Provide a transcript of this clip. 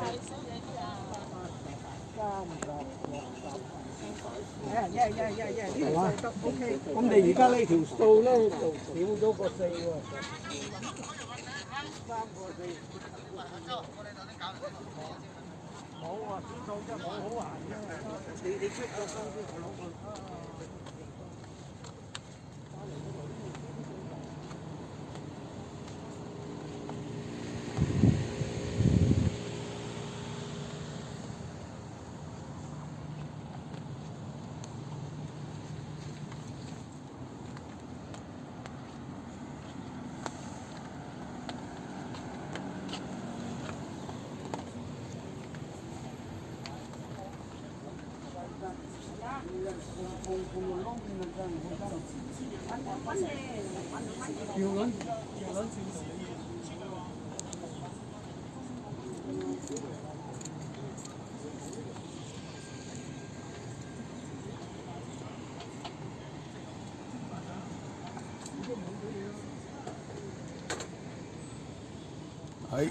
係嘛？咁你而家呢條數咧就少咗個四喎。三個四。冇啊，數真好好行啫。你你出個數先，我攞個。 기억은? 기억은? 아이